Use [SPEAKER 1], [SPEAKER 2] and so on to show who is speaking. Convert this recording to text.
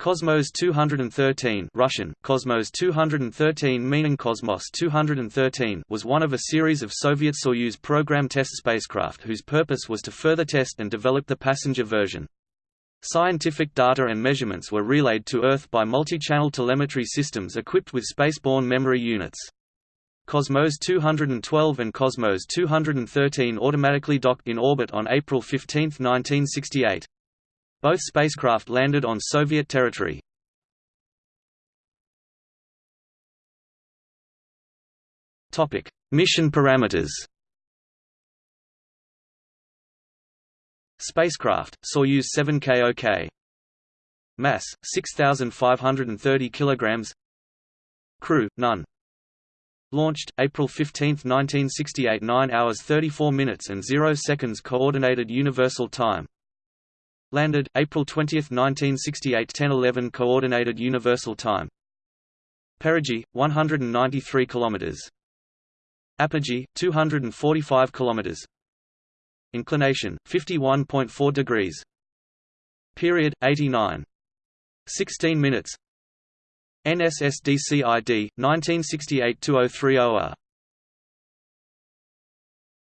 [SPEAKER 1] Cosmos 213 Russian, Cosmos 213 meaning Cosmos 213 was one of a series of Soviet Soyuz program test spacecraft whose purpose was to further test and develop the passenger version. Scientific data and measurements were relayed to Earth by multi-channel telemetry systems equipped with spaceborne memory units. Cosmos 212 and Cosmos 213 automatically docked in orbit on April 15, 1968. Both spacecraft landed on Soviet territory. Topic: Mission parameters. Spacecraft: Soyuz 7KOK. Mass: 6530 kilograms. Crew: none. Launched April 15, 1968 9 hours 34 minutes and 0 seconds Coordinated Universal Time Landed, April 20, 1968 10:11 Coordinated Universal Time. Perigee, 193 km. Apogee, 245 km. Inclination, 51.4 degrees. Period, 89. 16 minutes. NSSDCID, 1968-2030